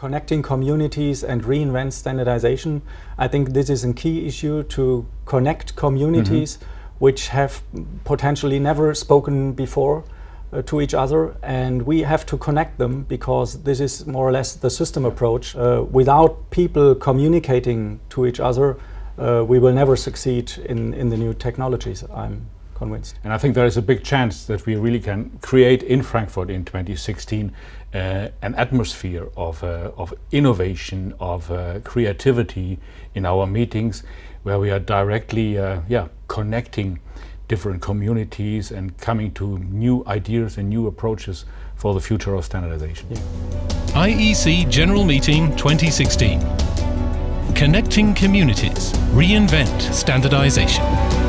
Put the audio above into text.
connecting communities and reinvent standardization. I think this is a key issue to connect communities mm -hmm. which have potentially never spoken before uh, to each other and we have to connect them because this is more or less the system approach. Uh, without people communicating to each other, uh, we will never succeed in, in the new technologies. I'm convinced. And I think there is a big chance that we really can create in Frankfurt in 2016 uh, an atmosphere of, uh, of innovation, of uh, creativity in our meetings where we are directly uh, yeah, connecting different communities and coming to new ideas and new approaches for the future of standardization. Yeah. IEC General Meeting 2016. Connecting communities. Reinvent standardization.